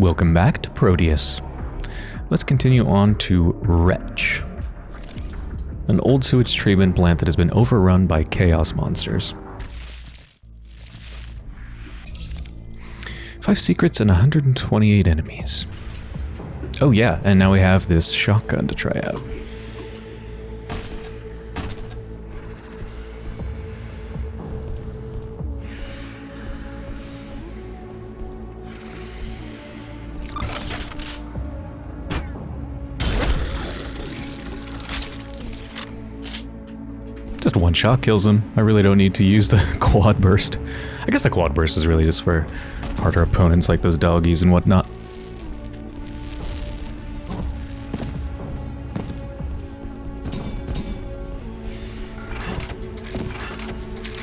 Welcome back to Proteus. Let's continue on to Wretch. An old sewage treatment plant that has been overrun by chaos monsters. Five secrets and 128 enemies. Oh yeah, and now we have this shotgun to try out. One shot kills him. I really don't need to use the quad burst. I guess the quad burst is really just for harder opponents like those doggies and whatnot.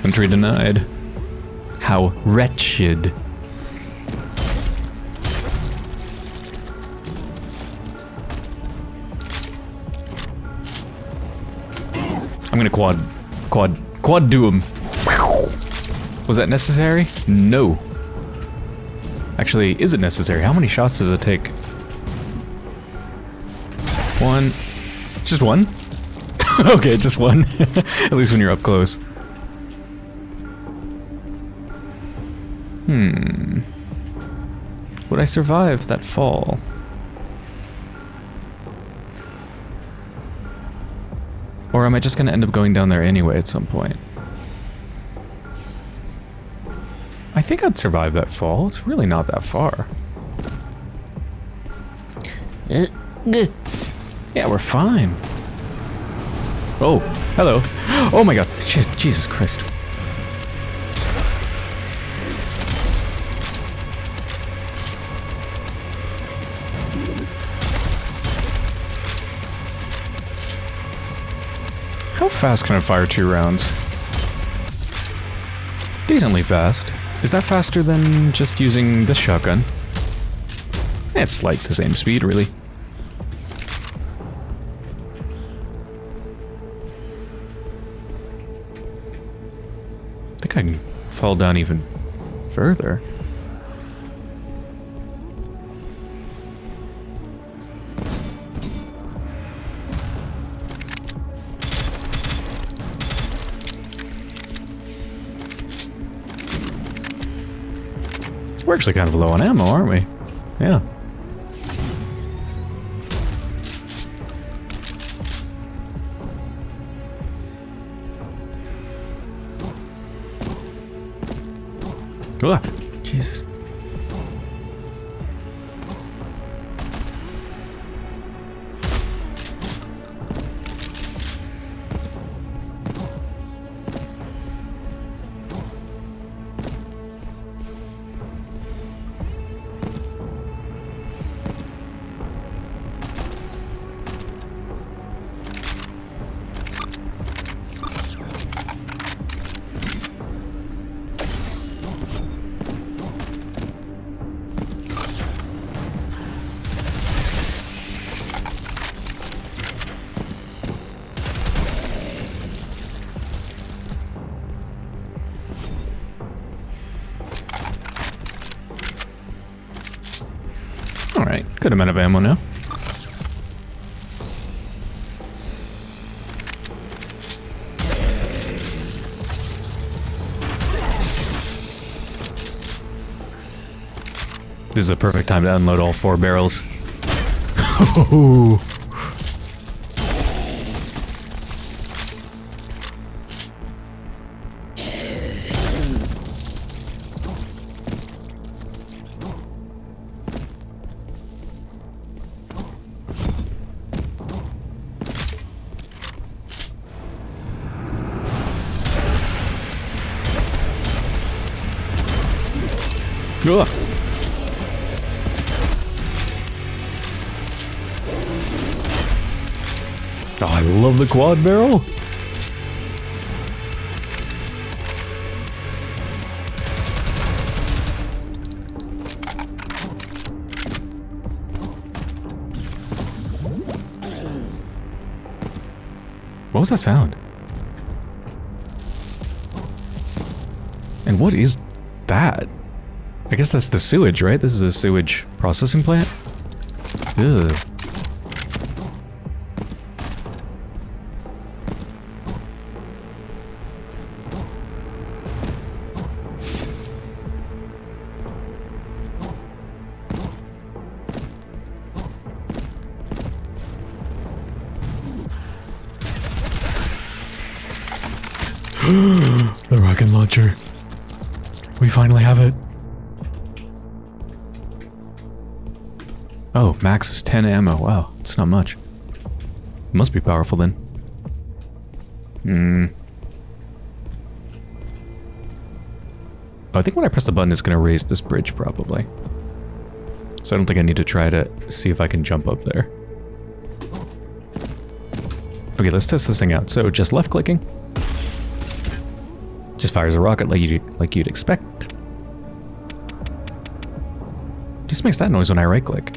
Entry denied. How wretched. I'm gonna quad, quad, quad do him. Was that necessary? No. Actually, is it necessary? How many shots does it take? One. Just one? okay, just one. At least when you're up close. Hmm. Would I survive that fall? Or am I just going to end up going down there anyway at some point? I think I'd survive that fall. It's really not that far. Yeah, we're fine. Oh, hello. Oh my god. Shit, Jesus Christ. Fast can I fire two rounds? Decently fast. Is that faster than just using the shotgun? It's like the same speed, really. I think I can fall down even further. We're actually kind of low on ammo, aren't we? Yeah. Good amount of ammo now. This is a perfect time to unload all four barrels. Oh. Quad barrel. What was that sound? And what is that? I guess that's the sewage, right? This is a sewage processing plant? Ugh. Oh, is 10 ammo. Wow, it's not much. It must be powerful then. Hmm. Oh, I think when I press the button, it's going to raise this bridge, probably. So I don't think I need to try to see if I can jump up there. Okay, let's test this thing out. So just left-clicking. Just fires a rocket like you like you'd expect. Just makes that noise when I right-click.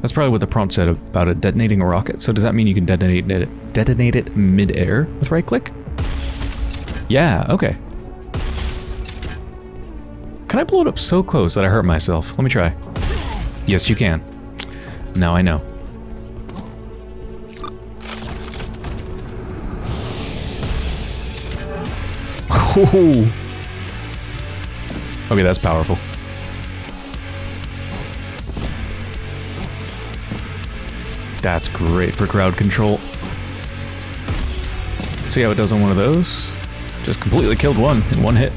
That's probably what the prompt said about it detonating a rocket. So does that mean you can detonate it, detonate it mid-air with right-click? Yeah, okay. Can I blow it up so close that I hurt myself? Let me try. Yes, you can. Now I know. Okay, that's powerful. That's great for crowd control. See how it does on one of those? Just completely killed one in one hit.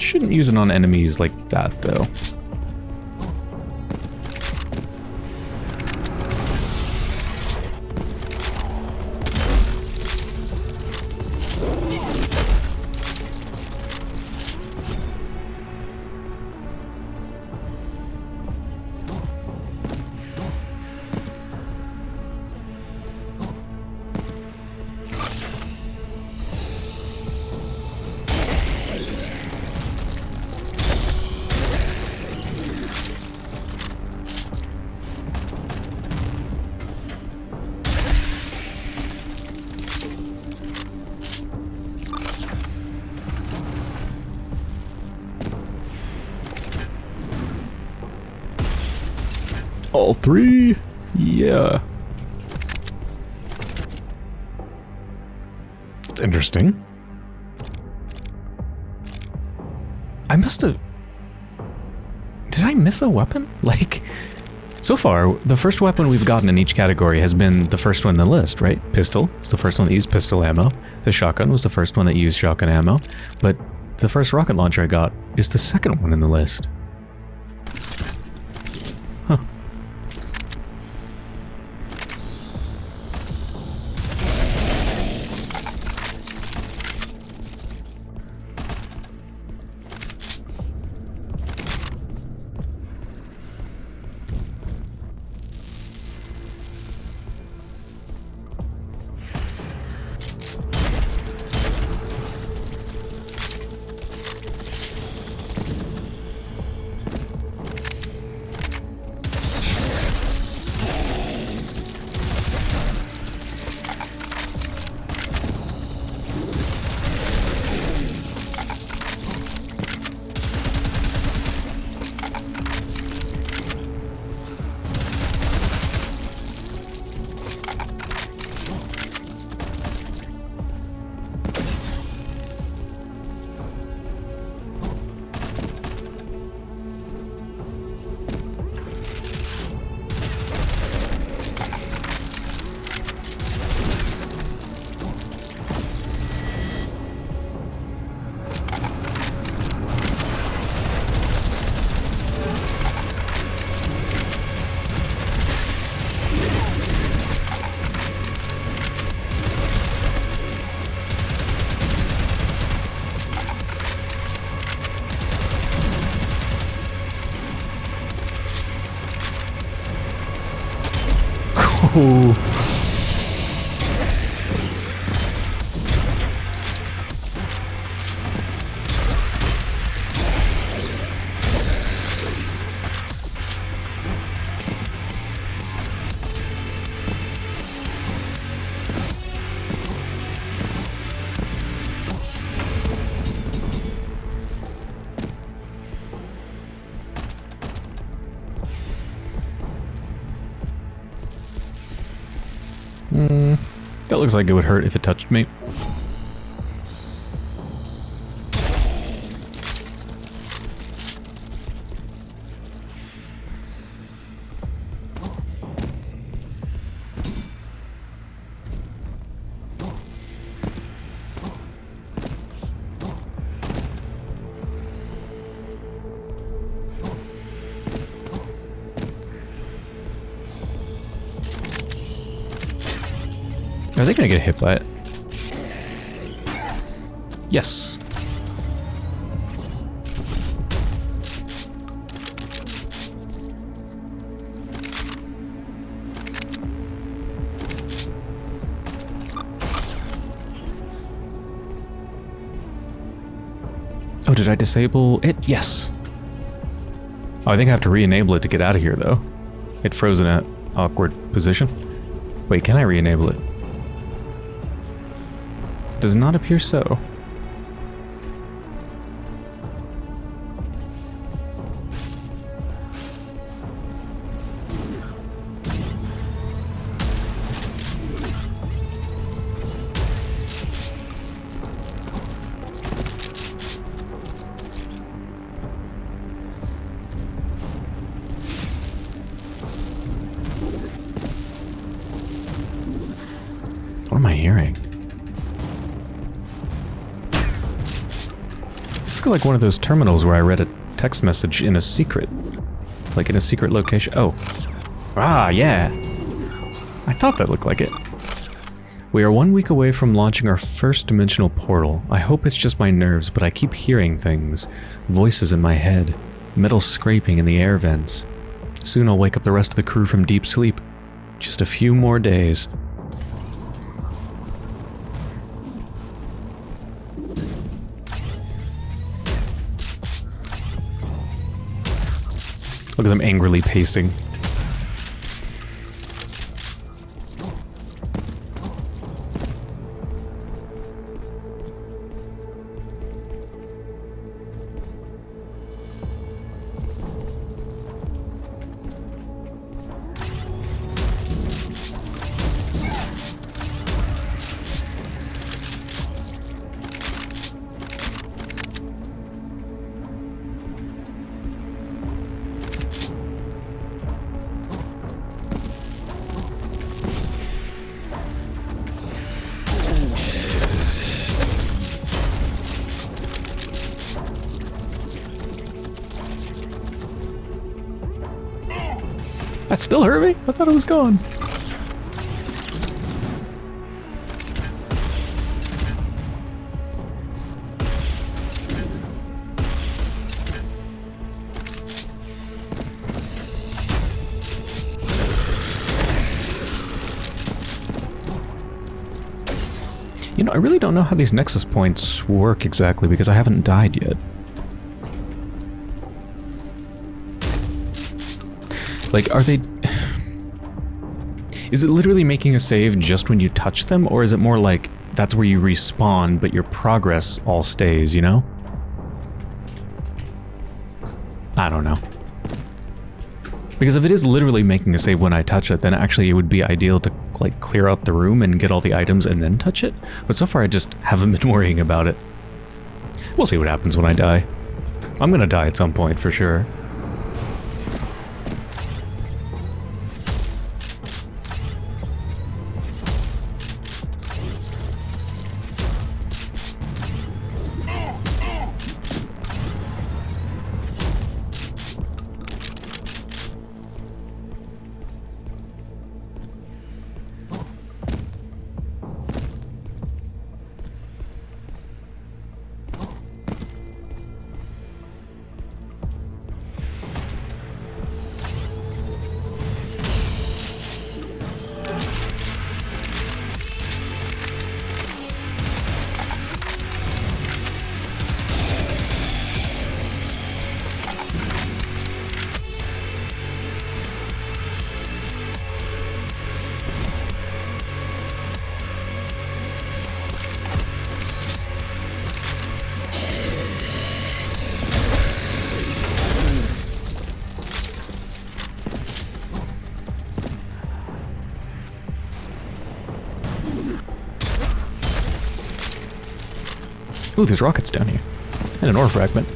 Shouldn't use it on enemies like that, though. Miss a weapon? Like, so far, the first weapon we've gotten in each category has been the first one in the list, right? Pistol is the first one that used pistol ammo. The shotgun was the first one that used shotgun ammo. But the first rocket launcher I got is the second one in the list. khu looks like it would hurt if it touched me. It? Yes. Oh, did I disable it? Yes. Oh, I think I have to re-enable it to get out of here, though. It froze in an awkward position. Wait, can I re-enable it? Does not appear so. Like one of those terminals where I read a text message in a secret. Like in a secret location. Oh. Ah, yeah. I thought that looked like it. We are one week away from launching our first dimensional portal. I hope it's just my nerves, but I keep hearing things. Voices in my head. Metal scraping in the air vents. Soon I'll wake up the rest of the crew from deep sleep. Just a few more days. Them angrily pacing. That still hurt me? I thought it was gone. You know, I really don't know how these nexus points work exactly because I haven't died yet. Like, are they... Is it literally making a save just when you touch them, or is it more like that's where you respawn, but your progress all stays, you know? I don't know. Because if it is literally making a save when I touch it, then actually it would be ideal to like clear out the room and get all the items and then touch it. But so far I just haven't been worrying about it. We'll see what happens when I die. I'm gonna die at some point for sure. Ooh, there's rockets down here. And an ore fragment.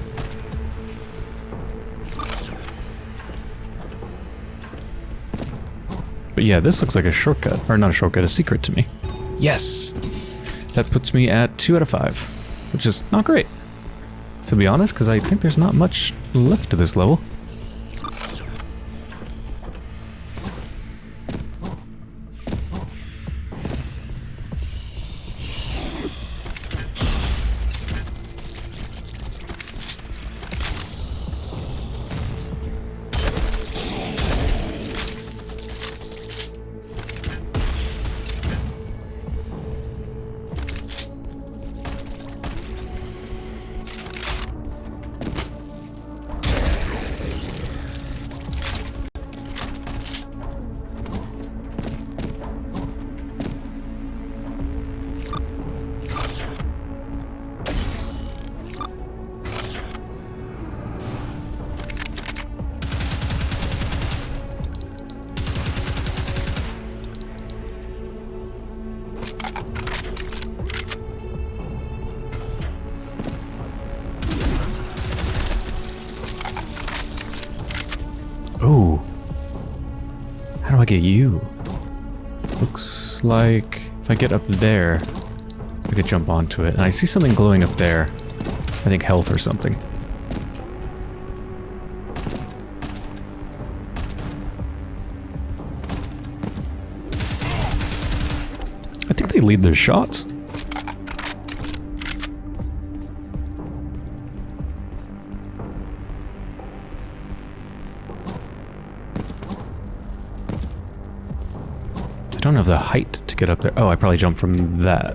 But yeah, this looks like a shortcut. Or not a shortcut, a secret to me. Yes! That puts me at 2 out of 5. Which is not great. To be honest, because I think there's not much left to this level. Get you? Looks like if I get up there, I could jump onto it. And I see something glowing up there. I think health or something. I think they lead their shots. The height to get up there. Oh, I probably jumped from that.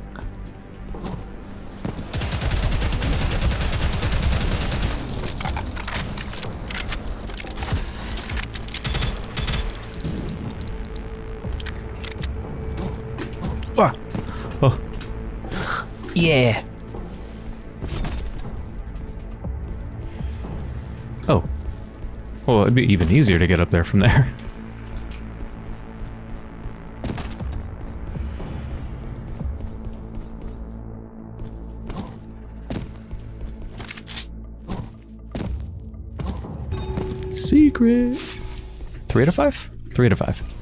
Ah. Oh. Yeah. Oh. Well, it'd be even easier to get up there from there. Secret. Three out of five? Three out of five.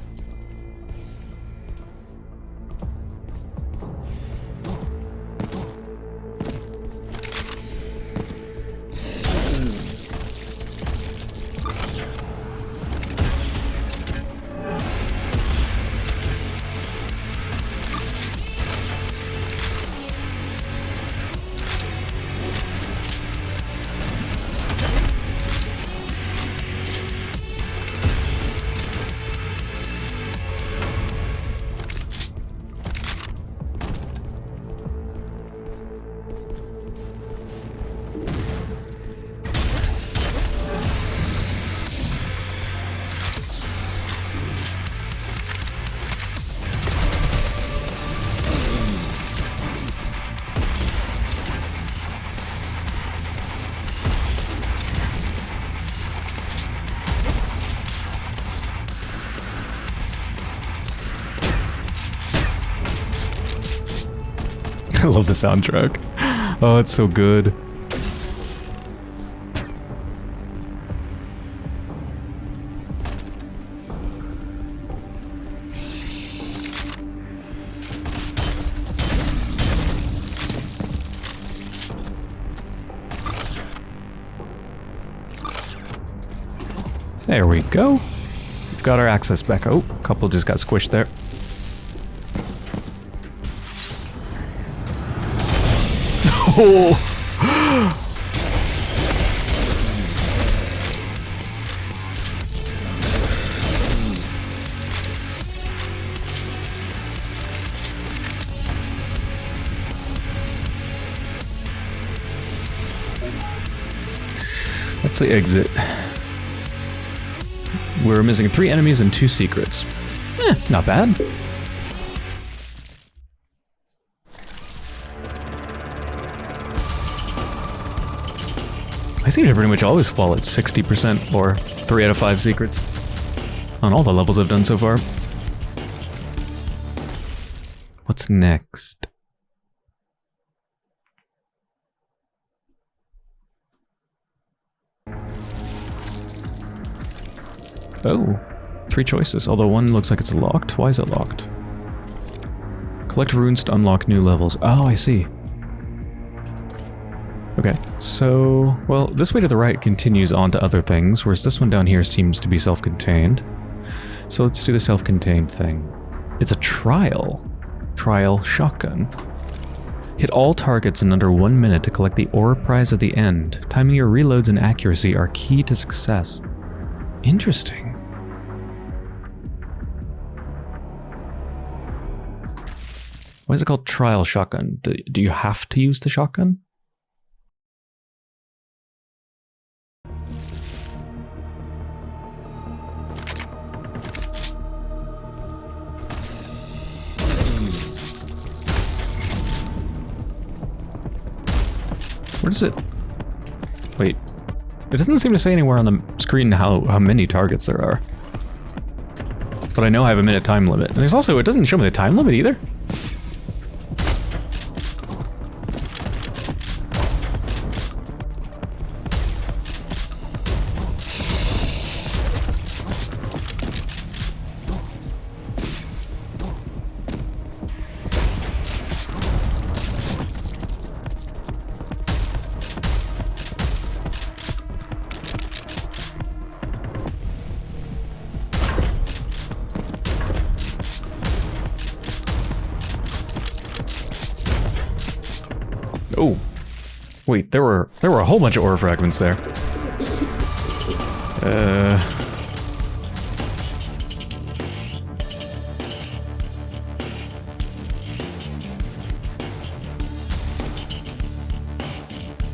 Soundtrack. Oh, it's so good. There we go. We've got our access back. Oh, a couple just got squished there. That's the exit. We're missing three enemies and two secrets. Eh, not bad. seem to pretty much always fall at 60% or 3 out of 5 secrets on all the levels I've done so far. What's next? Oh, three choices, although one looks like it's locked. Why is it locked? Collect runes to unlock new levels. Oh, I see. Okay, so, well, this way to the right continues on to other things, whereas this one down here seems to be self-contained. So let's do the self-contained thing. It's a trial. Trial shotgun. Hit all targets in under one minute to collect the ore prize at the end. Timing your reloads and accuracy are key to success. Interesting. Why is it called trial shotgun? Do, do you have to use the shotgun? Where does it... Wait. It doesn't seem to say anywhere on the screen how, how many targets there are. But I know I have a minute time limit. And there's also, it doesn't show me the time limit either. There were there were a whole bunch of ore fragments there. Uh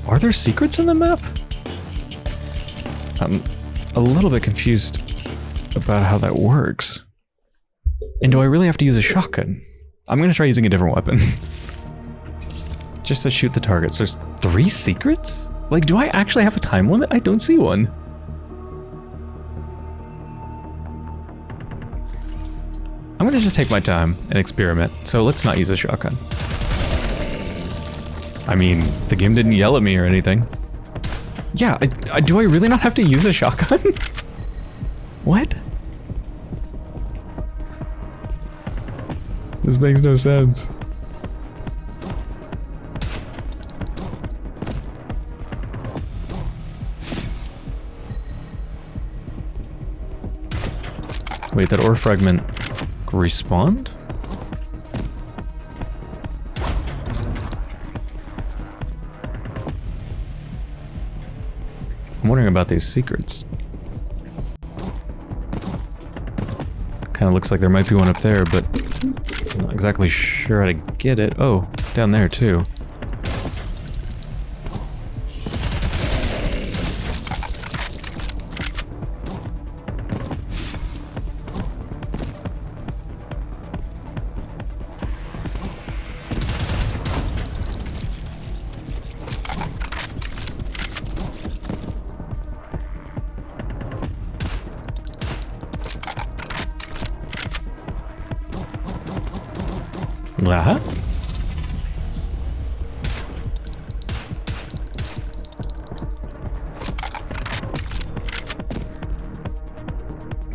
Are there secrets in the map? I'm a little bit confused about how that works. And do I really have to use a shotgun? I'm going to try using a different weapon. Just to shoot the targets. There's three secrets? Like, do I actually have a time limit? I don't see one. I'm gonna just take my time and experiment, so let's not use a shotgun. I mean, the game didn't yell at me or anything. Yeah, I, I, do I really not have to use a shotgun? what? This makes no sense. Wait, that ore fragment respawned? I'm wondering about these secrets. Kind of looks like there might be one up there, but I'm not exactly sure how to get it. Oh, down there too.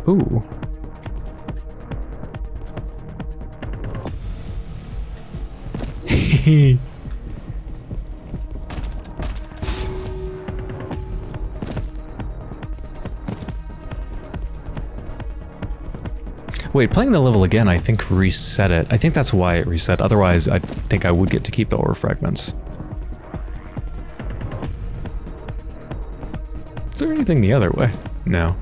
Ooh. Wait, playing the level again, I think reset it. I think that's why it reset. Otherwise, I think I would get to keep the ore fragments. Is there anything the other way? No.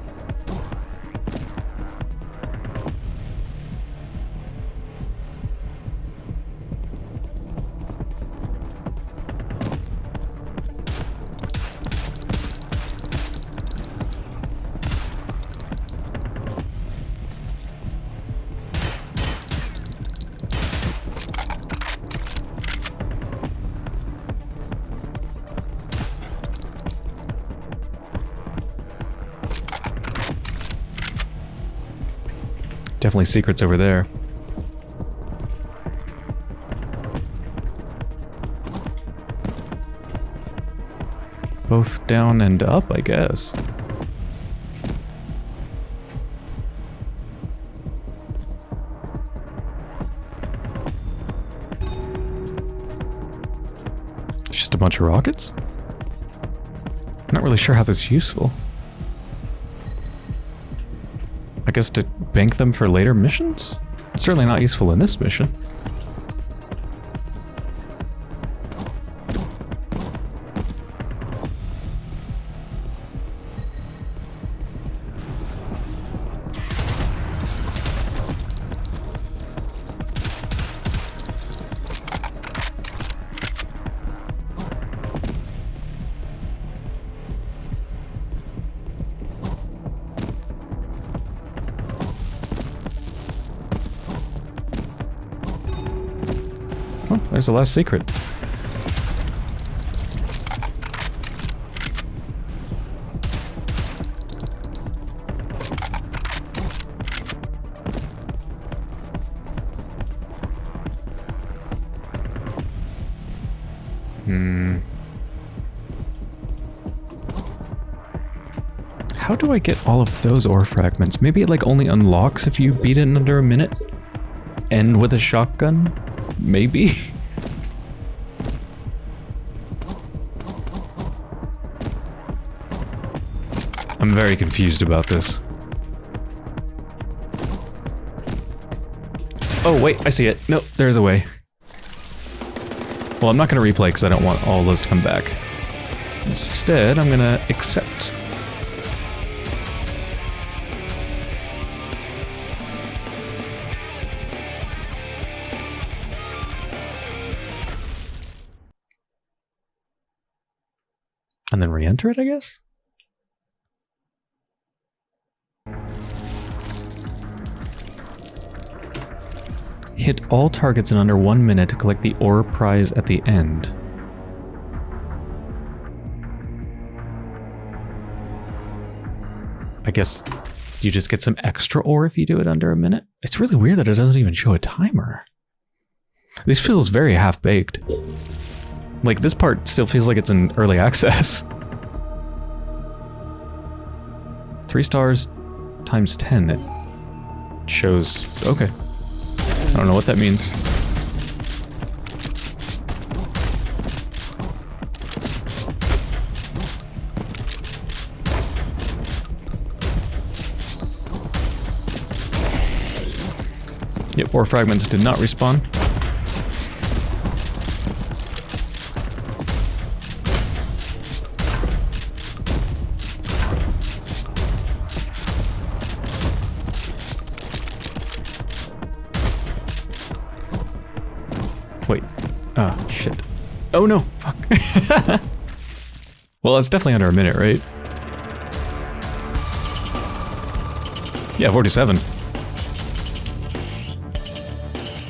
definitely secrets over there. Both down and up, I guess. It's just a bunch of rockets? I'm not really sure how this is useful. Guess to bank them for later missions? Certainly not useful in this mission. There's the last secret. Hmm. How do I get all of those ore fragments? Maybe it like only unlocks if you beat it in under a minute? And with a shotgun? Maybe? very confused about this. Oh, wait, I see it. No, there's a way. Well, I'm not going to replay because I don't want all those to come back. Instead, I'm going to accept. And then re-enter it, I guess? Hit all targets in under one minute to collect the ore prize at the end. I guess you just get some extra ore if you do it under a minute. It's really weird that it doesn't even show a timer. This feels very half-baked. Like, this part still feels like it's in early access. Three stars times 10. It shows... Okay. I don't know what that means. Yep, ore fragments did not respawn. Well, it's definitely under a minute, right? Yeah, 47.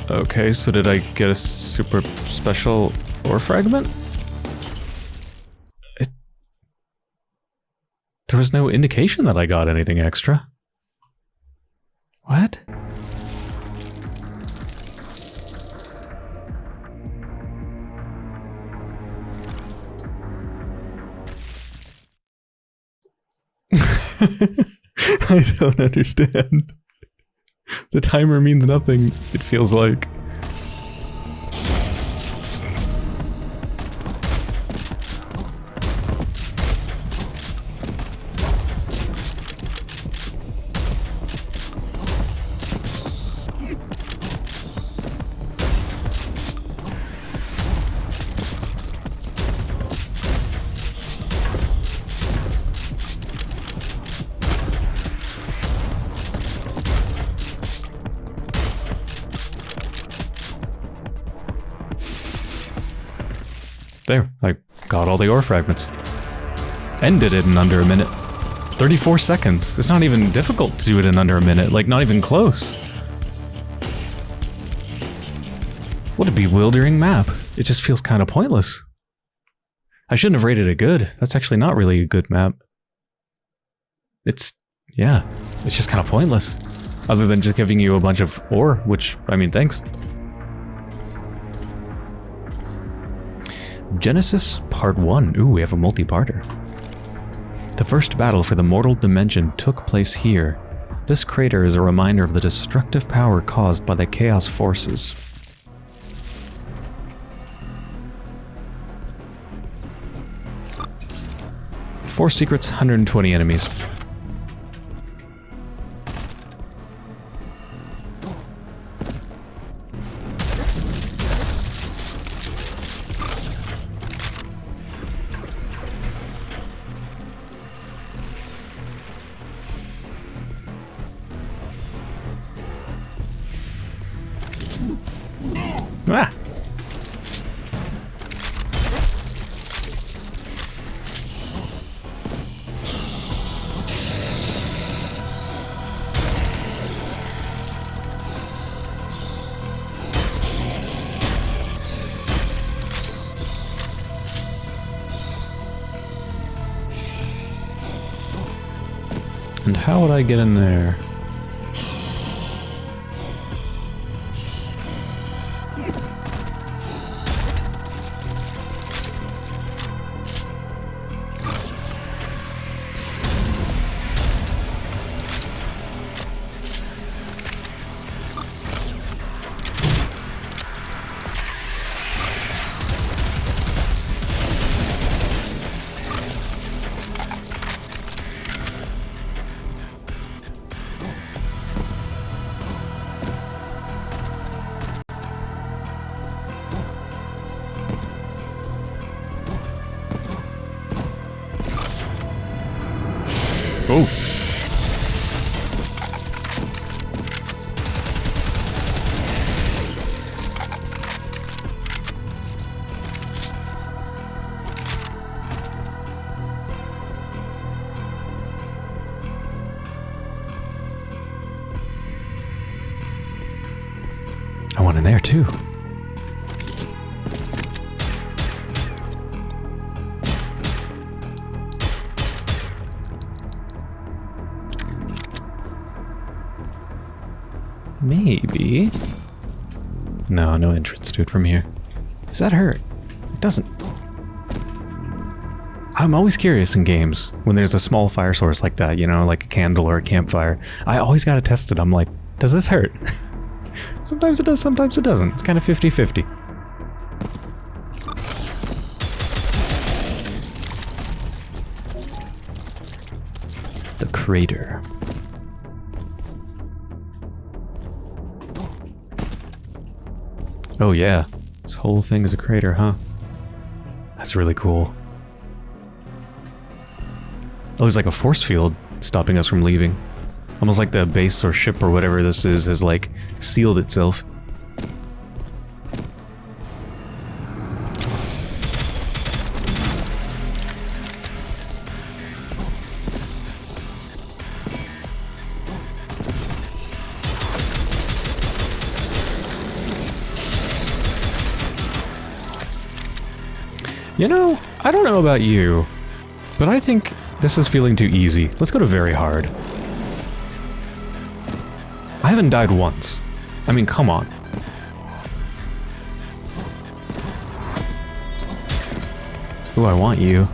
Okay, so did I get a super special ore fragment? It... There was no indication that I got anything extra. What? I don't understand. The timer means nothing, it feels like. The ore fragments. Ended it in under a minute. 34 seconds. It's not even difficult to do it in under a minute, like not even close. What a bewildering map. It just feels kind of pointless. I shouldn't have rated it good. That's actually not really a good map. It's, yeah, it's just kind of pointless. Other than just giving you a bunch of ore, which, I mean, thanks. Genesis Part 1. Ooh, we have a multi-parter. The first battle for the mortal dimension took place here. This crater is a reminder of the destructive power caused by the Chaos forces. Four secrets, 120 enemies. Would I get in there? Oh. Entrance to it from here. Does that hurt? It doesn't. I'm always curious in games when there's a small fire source like that, you know, like a candle or a campfire. I always gotta test it. I'm like, does this hurt? sometimes it does, sometimes it doesn't. It's kind of 50-50. The crater. Oh yeah, this whole thing is a crater, huh? That's really cool. Oh, there's like a force field stopping us from leaving. Almost like the base or ship or whatever this is has like sealed itself. You know, I don't know about you, but I think this is feeling too easy. Let's go to very hard. I haven't died once. I mean, come on. Ooh, I want you.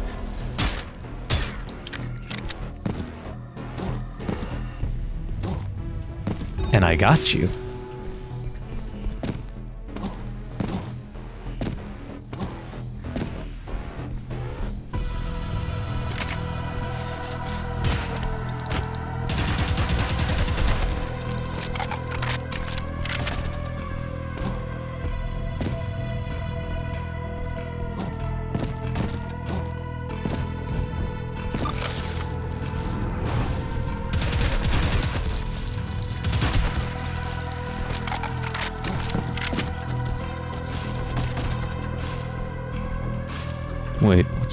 And I got you.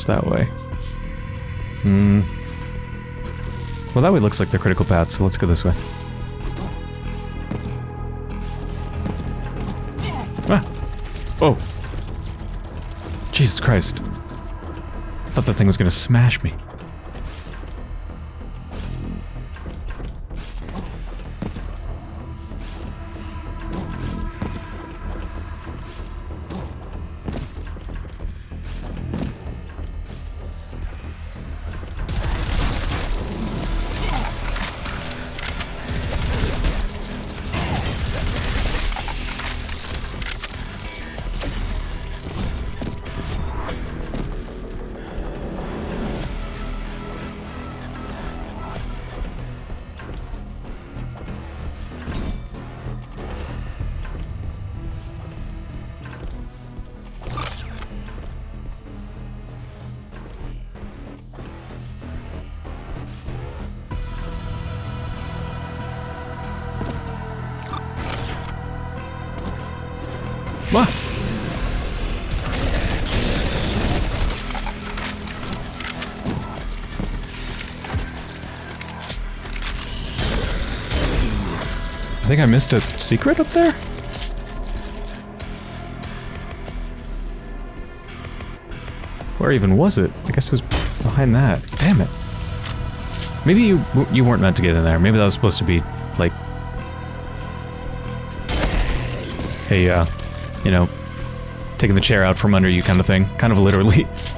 That way? Hmm. Well, that way looks like the critical path, so let's go this way. Ah! Oh! Jesus Christ. I thought that thing was gonna smash me. Think I missed a secret up there? Where even was it? I guess it was behind that. Damn it. Maybe you you weren't meant to get in there. Maybe that was supposed to be, like... Hey, uh, you know, taking the chair out from under you kind of thing. Kind of literally.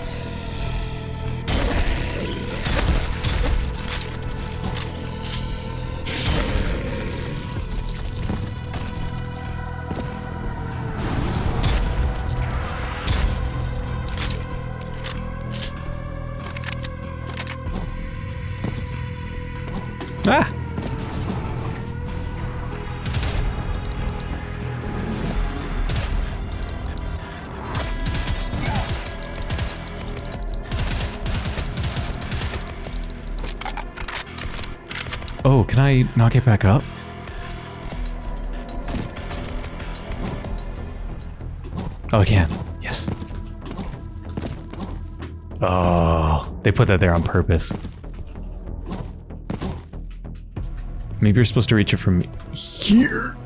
I not get back up? Oh, I can. Yes. Oh, they put that there on purpose. Maybe you're supposed to reach it from here.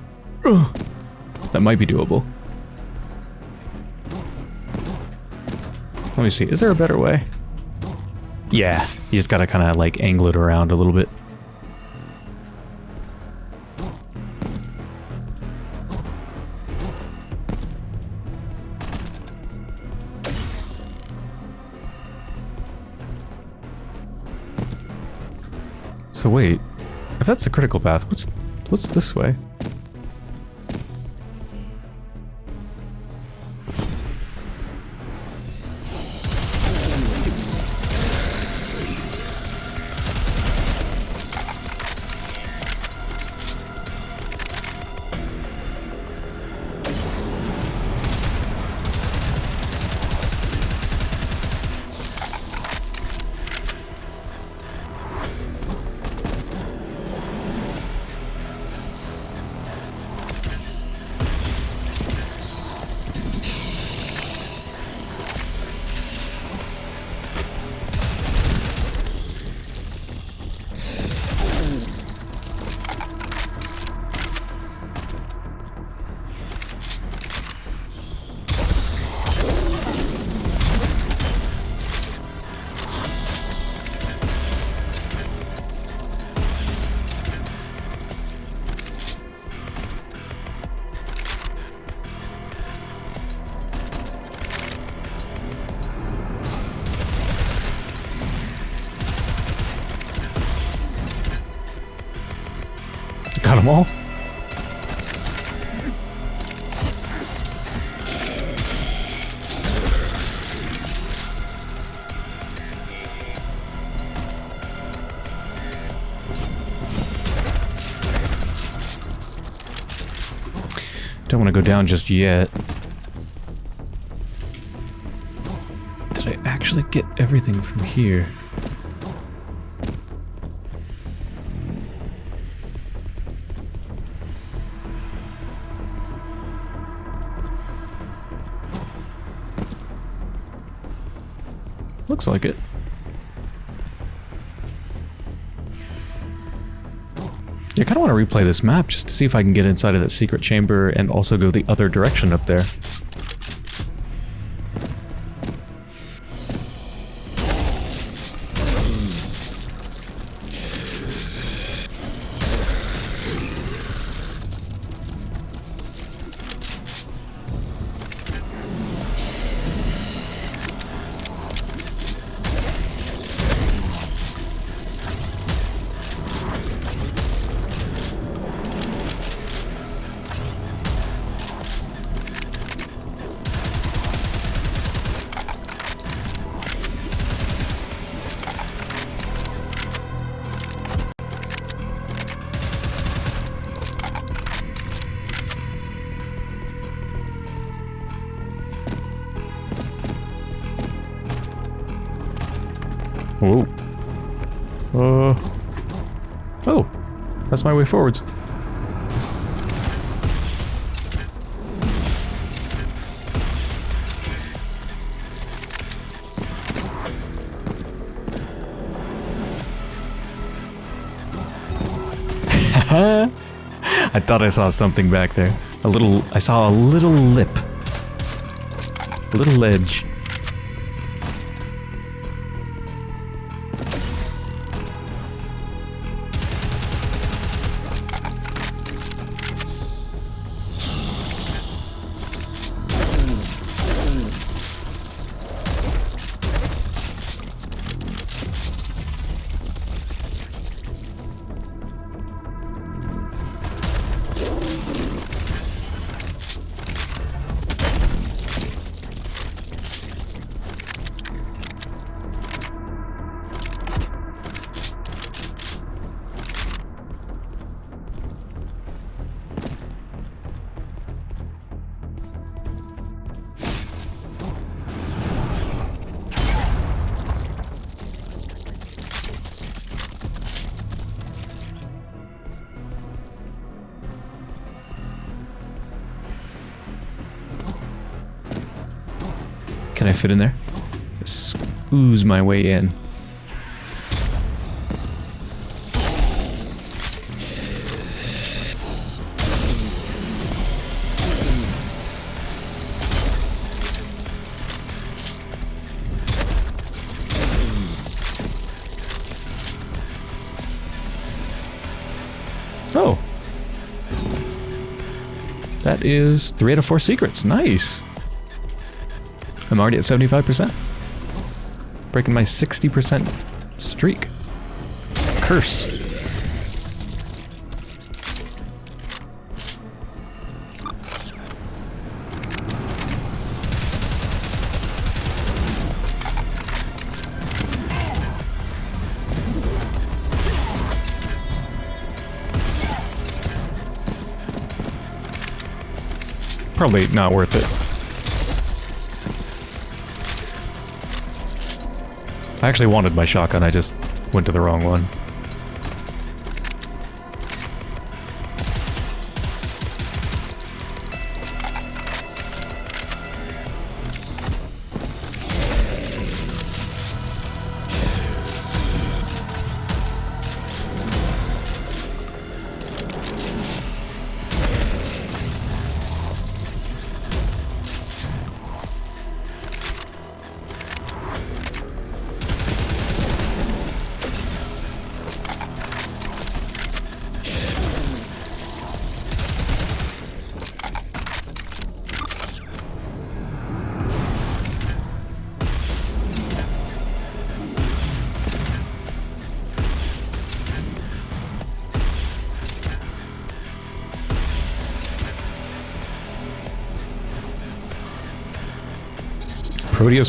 That might be doable. Let me see. Is there a better way? Yeah, you just gotta kind of like angle it around a little bit. So wait, if that's the critical path, what's what's this way? All? Don't want to go down just yet. Did I actually get everything from here? Looks like it. Yeah, I kind of want to replay this map just to see if I can get inside of that secret chamber and also go the other direction up there. My way forwards. I thought I saw something back there. A little, I saw a little lip. A little ledge. I fit in there? Ooze my way in. Oh. That is three out of four secrets. Nice. I'm already at 75%. Breaking my 60% streak. Curse. Probably not worth it. I actually wanted my shotgun, I just went to the wrong one.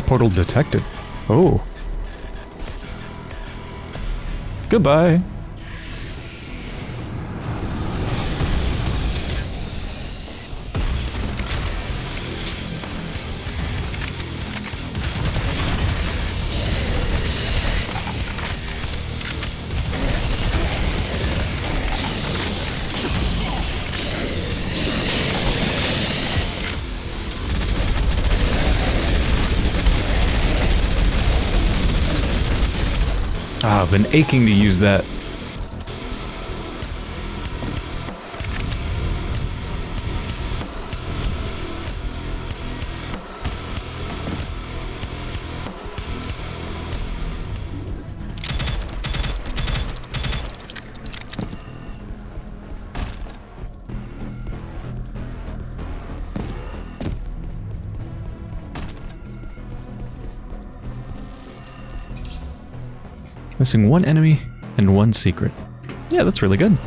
Portal detected. Oh. Goodbye. Been aching to use that. Missing one enemy and one secret. Yeah, that's really good.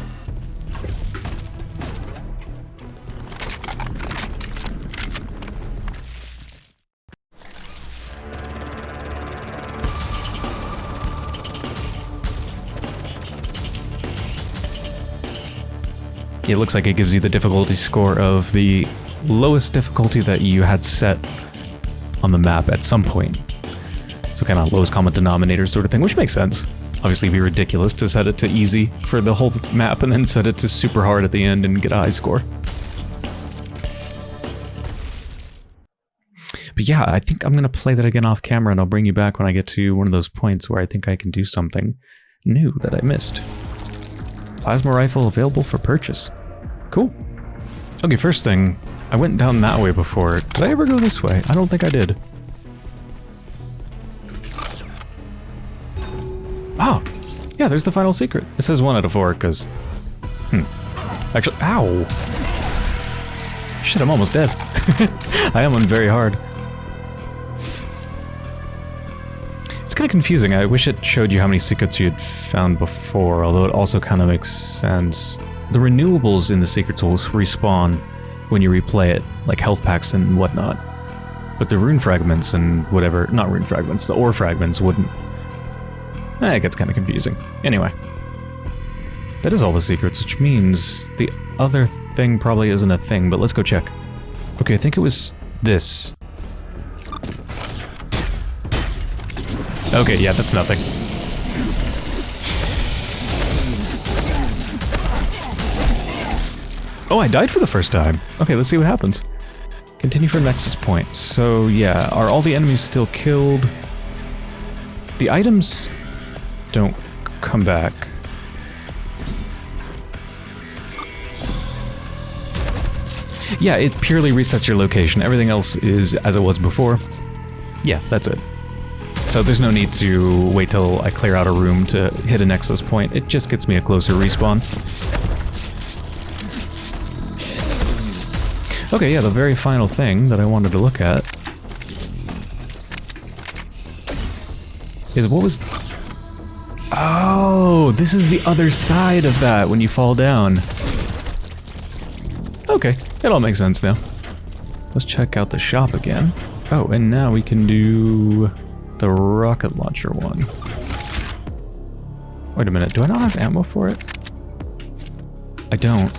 It looks like it gives you the difficulty score of the lowest difficulty that you had set on the map at some point. So kind of lowest common denominator sort of thing, which makes sense. Obviously be ridiculous to set it to easy for the whole map and then set it to super hard at the end and get a high score. But yeah, I think I'm going to play that again off camera and I'll bring you back when I get to one of those points where I think I can do something new that I missed. Plasma rifle available for purchase. Cool. Okay, first thing, I went down that way before. Did I ever go this way? I don't think I did. Yeah, there's the final secret. It says one out of four, because... Hmm. Actually, ow! Shit, I'm almost dead. I am on very hard. It's kind of confusing. I wish it showed you how many secrets you had found before, although it also kind of makes sense. The renewables in the secrets will respawn when you replay it, like health packs and whatnot. But the rune fragments and whatever, not rune fragments, the ore fragments wouldn't. Eh, it gets kind of confusing. Anyway. That is all the secrets, which means the other thing probably isn't a thing, but let's go check. Okay, I think it was this. Okay, yeah, that's nothing. Oh, I died for the first time. Okay, let's see what happens. Continue for Nexus Point. So, yeah, are all the enemies still killed? The items don't come back. Yeah, it purely resets your location. Everything else is as it was before. Yeah, that's it. So there's no need to wait till I clear out a room to hit a nexus point. It just gets me a closer respawn. Okay, yeah, the very final thing that I wanted to look at is what was... Oh, this is the other side of that when you fall down. Okay, it all makes sense now. Let's check out the shop again. Oh, and now we can do the rocket launcher one. Wait a minute, do I not have ammo for it? I don't.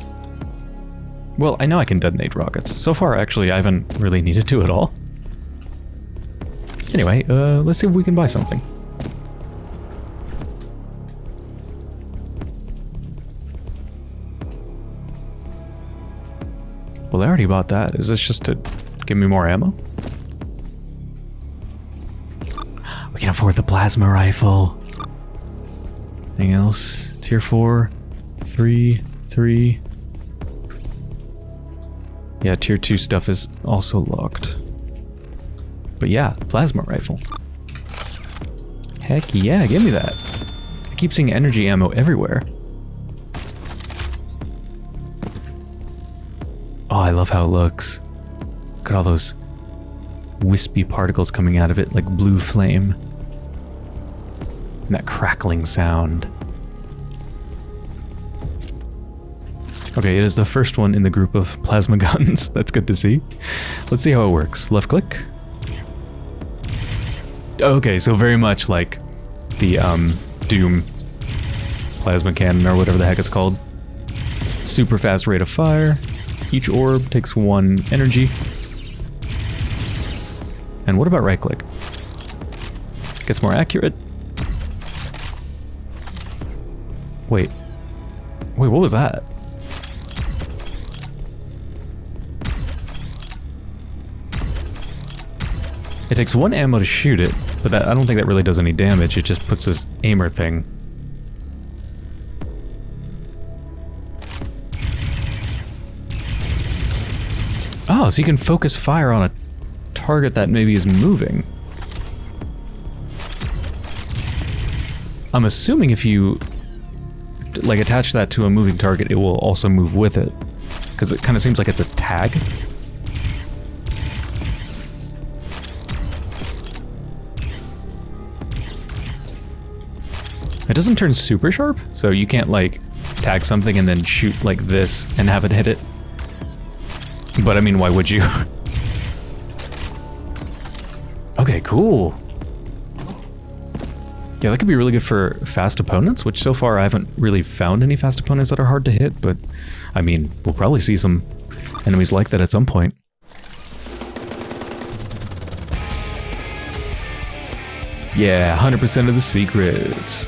Well, I know I can detonate rockets. So far, actually, I haven't really needed to at all. Anyway, uh, let's see if we can buy something. Well, I already bought that. Is this just to give me more ammo? We can afford the plasma rifle. Anything else? Tier 4, 3, 3. Yeah, tier 2 stuff is also locked. But yeah, plasma rifle. Heck yeah, give me that. I keep seeing energy ammo everywhere. Oh, I love how it looks. Look at all those wispy particles coming out of it like blue flame. And that crackling sound. Okay, it is the first one in the group of plasma guns. That's good to see. Let's see how it works. Left click. Okay, so very much like the um, Doom plasma cannon or whatever the heck it's called. Super fast rate of fire. Each orb takes one energy. And what about right click? Gets more accurate. Wait. Wait, what was that? It takes one ammo to shoot it, but that, I don't think that really does any damage. It just puts this aimer thing. So you can focus fire on a target that maybe is moving. I'm assuming if you like attach that to a moving target, it will also move with it. Because it kind of seems like it's a tag. It doesn't turn super sharp, so you can't like tag something and then shoot like this and have it hit it. But I mean, why would you? okay, cool. Yeah, that could be really good for fast opponents, which so far I haven't really found any fast opponents that are hard to hit, but I mean, we'll probably see some enemies like that at some point. Yeah, 100% of the secrets.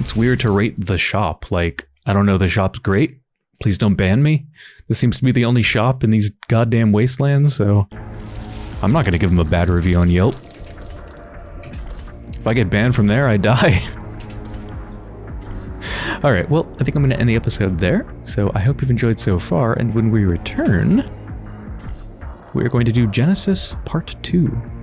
It's weird to rate the shop. Like, I don't know, the shop's great. Please don't ban me. This seems to be the only shop in these goddamn wastelands, so I'm not to give them a bad review on Yelp. If I get banned from there, I die. All right, well, I think I'm to end the episode there. So I hope you've enjoyed so far. And when we return, we're going to do Genesis Part 2.